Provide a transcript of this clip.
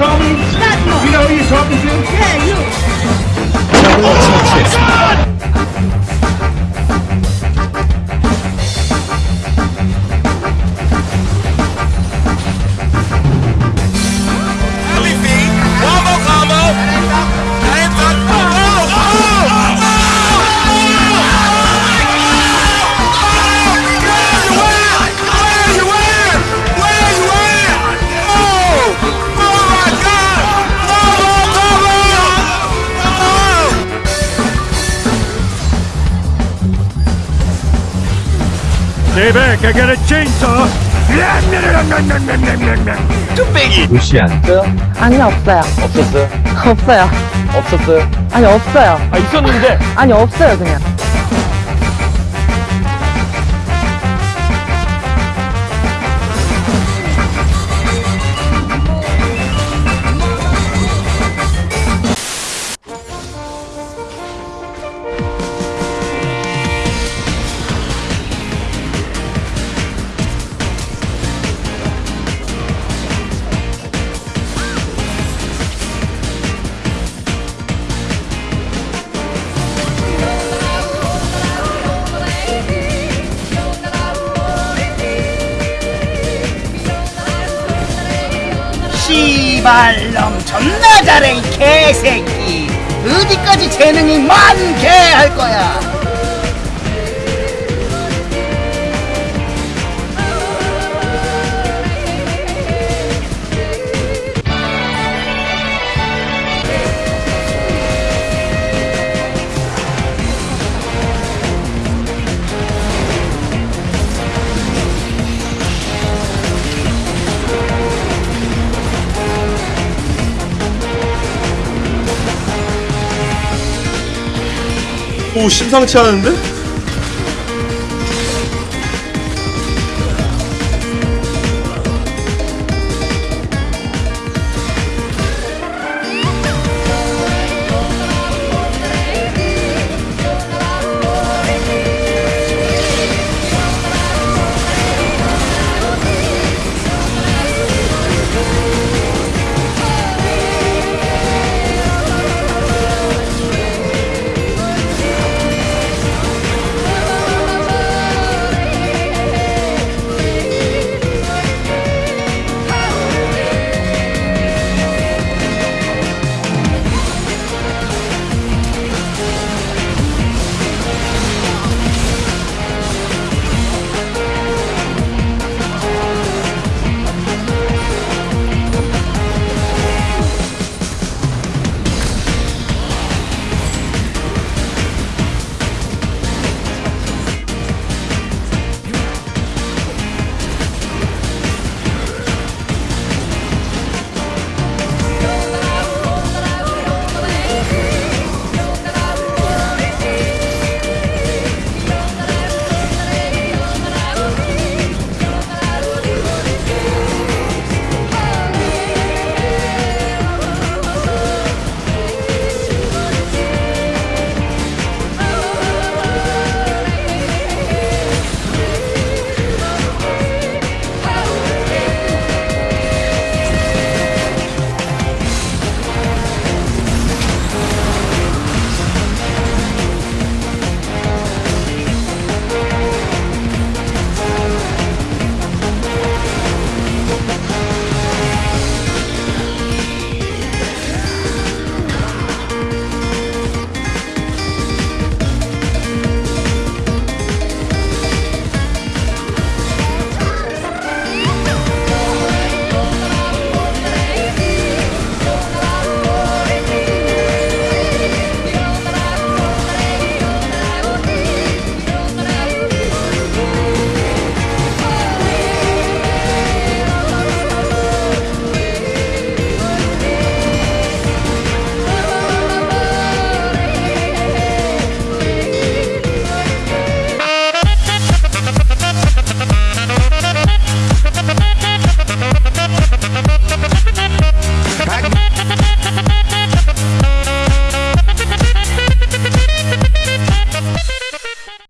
You know who you're talking to? Yeah, you. Oh, oh my God! Stay back, I got a chainsaw. 뚝배기. 루시안 아니요 없어요 없었어요? 없어요 없었어요? 아니 없어요 아 있었는데 아니 없어요 그냥 씨발놈 존나 잘해 이 개새끼. 어디까지 재능이 많게 할 거야 오 심상치 않은데?